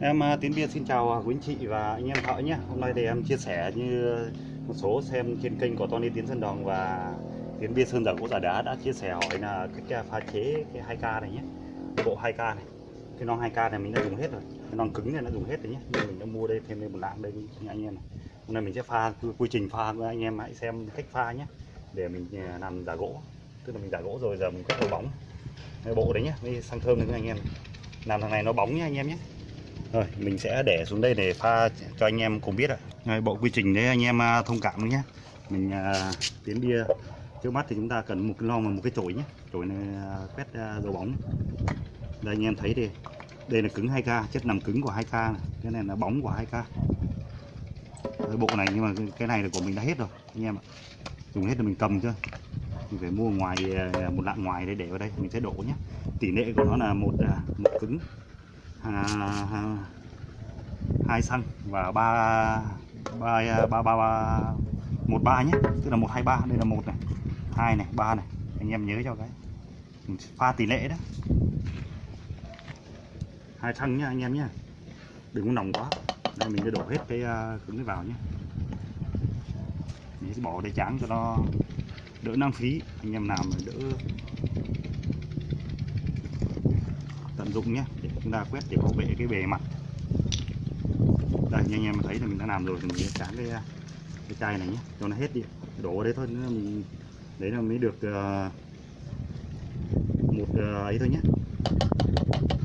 Em à, Tiến Biên xin chào à, quý anh chị và anh em thợ nhé. Hôm nay thì em chia sẻ như một số xem trên kênh của Tony Tiến Sơn Đồng và Tiến Biên Sơn Giả Gỗ Giả Đá đã chia sẻ hỏi là cách pha chế cái 2K này nhé. Cái bộ 2K này. Cái non 2K này mình đã dùng hết rồi. Cái non cứng này đã dùng hết rồi nhé. Nên mình đã mua đây, thêm một lạng đây, anh em này. Hôm nay mình sẽ pha quy trình pha với anh em hãy xem cách pha nhé. Để mình à, làm giả gỗ. Tức là mình giả gỗ rồi giờ mình quét đầu bóng. Cái bộ đấy nhé. Với xăng thơm đấy anh em. Làm thằng này nó bóng nhé, anh em nhé. Rồi mình sẽ để xuống đây để pha cho anh em cùng biết ạ. ngay bộ quy trình đấy anh em à, thông cảm nhé. Mình à, tiến bia trước mắt thì chúng ta cần một cái lon và một cái chổi nhé. Chổi này à, quét à, dầu bóng. Đây anh em thấy thì đây là cứng 2K, chất nằm cứng của 2K này. Cái này là bóng của 2K. Cái bộ này nhưng mà cái này là của mình đã hết rồi anh em ạ. Dùng hết rồi mình cầm chưa? Mình phải mua ngoài à, một lạng ngoài để để vào đây mình sẽ đổ nhé. Tỷ lệ của nó là một một cứng Ờ, hai xăng và ba ba ba ba ba một ba nhé. Tức là một hai ba đây là một này hai này ba này. Anh em nhớ cho cái. Pha tỷ lệ đó. Hai xăng nhá anh em nhé đừng có nồng quá. Đây mình sẽ đổ hết cái uh, cứng vào nhé mình sẽ bỏ đây tráng cho nó đỡ năng phí. Anh em làm đỡ tận dụng nhé chúng ta quét để bảo vệ cái bề mặt. Đây như anh em thấy là mình đã làm rồi thì mình sẽ tráng cái cái chai này nhé. Cho nó hết đi đổ vào đấy thôi nữa mình đấy là mới được uh, một uh, ấy thôi nhé.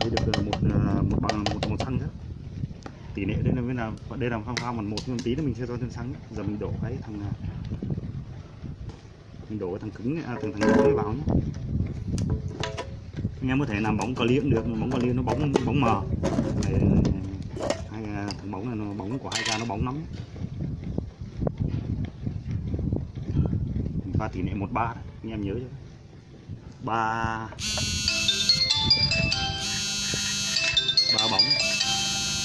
Mới được uh, một uh, một bằng một một xăng nữa tỷ lệ đây là mới làm, đây là pha pha một một một tí nữa mình sẽ cho thêm xăng giờ mình đổ cái thằng mình đổ cái thằng cứng à, thằng thằng cứng vào nhé anh em có thể làm bóng clip được bóng clip nó bóng bóng mờ. Để, hai à, thằng bóng này nó bóng của hai ca nó bóng lắm. Pha tỷ lệ một ba. Anh em nhớ chứ. Ba. Ba bóng.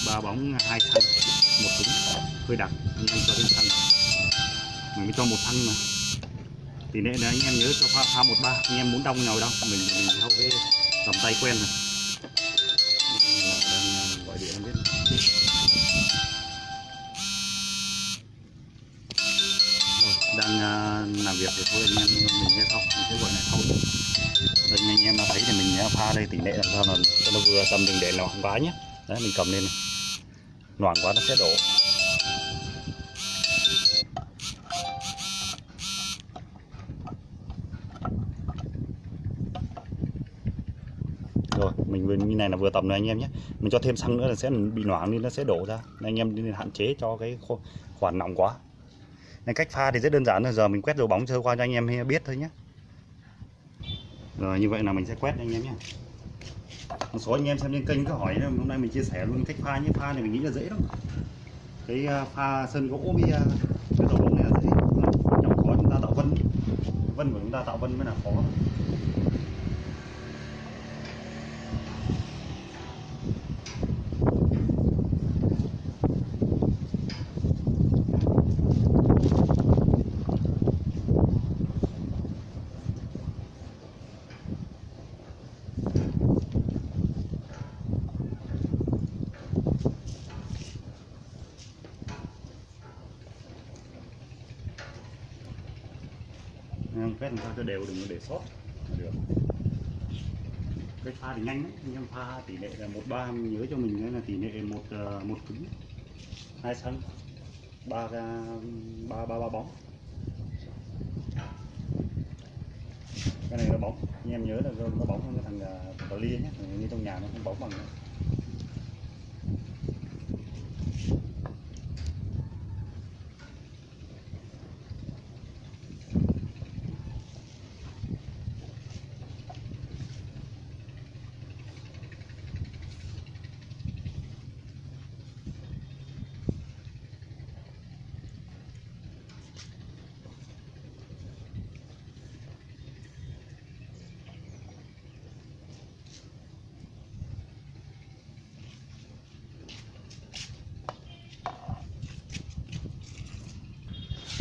Ba bóng hai xanh một cứng hơi đặc anh em cho thêm xanh mình mới cho một thăng mà. Tỷ lệ này anh em nhớ cho pha pha một ba. Anh em muốn đông nào đâu. Mình mình theo với cầm tay quen rồi. Đang gọi điện không biết đang làm việc thì thôi, anh em mình nghe không mình sẽ gọi này không đây, anh em mà thấy thì mình à, pha đây tỷ lệ làm sao là cho nó vừa tầm đừng để loãng quá nhé đấy, mình cầm lên này. Loãng quá, nó sẽ đổ. Rồi, mình vừa như này là vừa tầm rồi anh em nhé. Mình cho thêm xăng nữa là sẽ bị loãng nên nó sẽ đổ ra. Nên anh em nên hạn chế cho cái khoản nóng quá. Nên cách pha thì rất đơn giản là giờ mình quét dầu bóng sơ qua cho anh em biết thôi nhé. Rồi, như vậy là mình sẽ quét anh em nhé. Một số anh em xem trên kênh cứ hỏi hôm nay mình chia sẻ luôn cách pha nhé. Pha này mình nghĩ là dễ lắm. Cái à, pha sơn gỗ với à, cái dầu bóng này là dễ. Trong khó chúng ta tạo vân. Vân của chúng ta tạo vân mới là khó. Quét làm sao cho đều đừng có để sót. Là được. Cái pha thì nhanh đấy, anh em pha tỷ lệ là một ba nhớ cho mình đấy là tỷ lệ một ờ, một cứng. Hai sân. Ba ba ba ba bóng. Cái này nó bóng. Anh em nhớ là nó bóng hơn cái thằng uh, cờ lia nhé. Như trong nhà nó không bóng bằng nữa.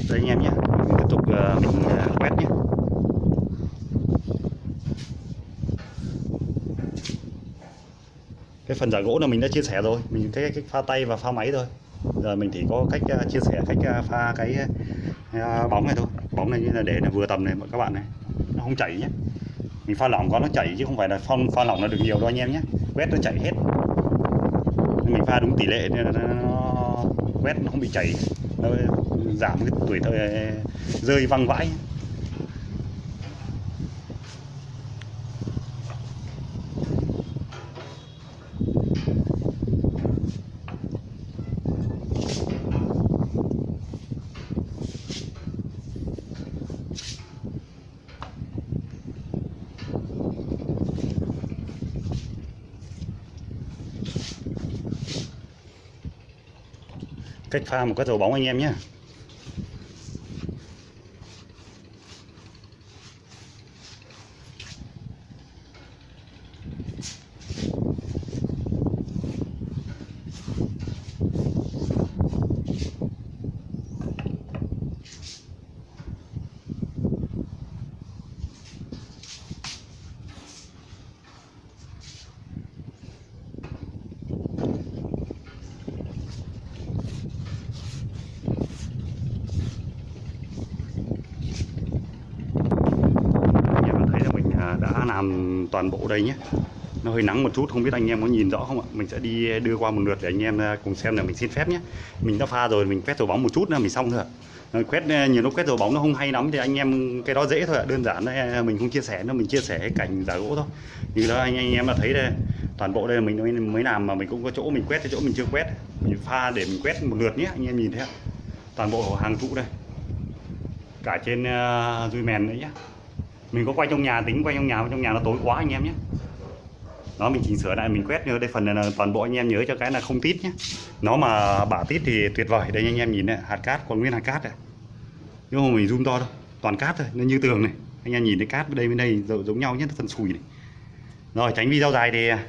Đây anh em nhé. Mình tiếp tục uh, mình ờ, uh, quét nhé. Cái phần giả gỗ là mình đã chia sẻ rồi. Mình cái cách pha tay và pha máy thôi. Giờ mình chỉ có cách uh, chia sẻ cách pha cái bóng này thôi. Bóng này như là để là vừa tầm này các bạn này. Nó không chảy nhé. Mình pha lỏng có nó chảy chứ không phải là pha, pha lỏng là được nhiều đâu anh em nhé. Quét nó chảy hết. Mình pha đúng tỷ lệ nên nó quét nó không bị chảy. Nó giảm cái tuổi thơ ờ, rơi văng vãi. Cách pha một cái dầu bóng anh em nhé. Làm toàn bộ đây nhé. Nó hơi nắng một chút không biết anh em có nhìn rõ không ạ? Mình sẽ đi đưa qua một lượt để anh em à, cùng xem là mình xin phép nhé. Mình đã pha rồi mình quét dầu bóng một chút nữa mình xong rồi quét à, nhiều lúc quét dầu bóng nó không hay lắm thì anh em cái đó dễ thôi ạ. Đơn giản đấy à, mình không chia sẻ nó mình chia sẻ cái cảnh giả gỗ thôi. Như đó anh anh em là thấy đây toàn bộ đây mình mới làm mà mình cũng có chỗ mình quét cái chỗ mình chưa quét. Mình pha để mình quét một lượt nhé anh em nhìn thấy ạ toàn bộ hàng trụ đây. Cả trên uh, dùi mèn nữa nhé mình có quay trong nhà, tính quay trong nhà trong nhà nó tối quá anh em nhé. Đó, mình chỉnh sửa lại, mình quét như đây, phần này là toàn bộ anh em nhớ cho cái là không tít nhé. Nó mà bả tít thì tuyệt vời. Đây, anh em nhìn này, hạt cát, còn nguyên hạt cát này. Nhưng mà mình zoom to đâu toàn cát thôi, nó như tường này. Anh em nhìn thấy cát bên đây bên đây giống nhau nhất phần sùi này. Rồi, tránh video dài thì à,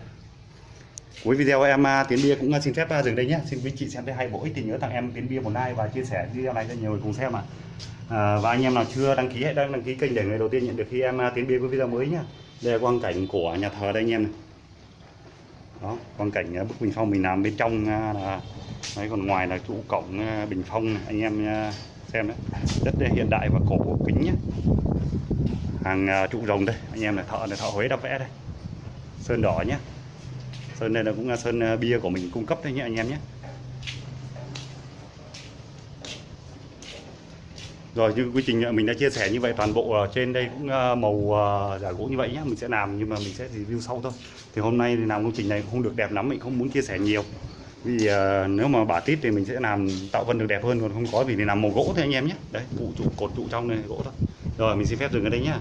cuối video em à, tiến bia cũng à, xin phép dừng đây nhé. Xin quý chị xem thấy hay bổ ích thì nhớ tặng em tiến bia một like và chia sẻ video này cho nhiều người cùng xem ạ. à. À, và anh em nào chưa đăng ký hãy đăng, đăng ký kênh để người đầu tiên nhận được khi em à, tiến biên với video mới nhá. Đây là quang cảnh của nhà thờ đây anh em này. Đó quang cảnh à, bức bình phong mình làm bên trong là đấy còn ngoài là trụ cổng bình phong này. anh em xem đấy. Rất hiện đại và cổ kính nhé hàng trụ rồng đây anh em là thợ này thợ Huế đã vẽ đây. Sơn đỏ nhé sơn này là cũng là sơn bia của mình cung cấp đấy nhé anh em nhé rồi như quy trình à, mình đã chia sẻ như vậy toàn bộ à, trên đây cũng à, màu giả gỗ như vậy nhé mình sẽ làm nhưng mà mình sẽ review sau thôi. Thì hôm nay thì làm công trình này cũng không được đẹp lắm mình không muốn chia sẻ nhiều. Vì uh, nếu mà bả tít thì mình sẽ làm tạo vân được đẹp hơn còn không có vì thì làm màu gỗ thôi anh em nhé đấy trụ trụ cột trụ trong này gỗ thôi. Rồi mình xin phép dừng ở đây nhé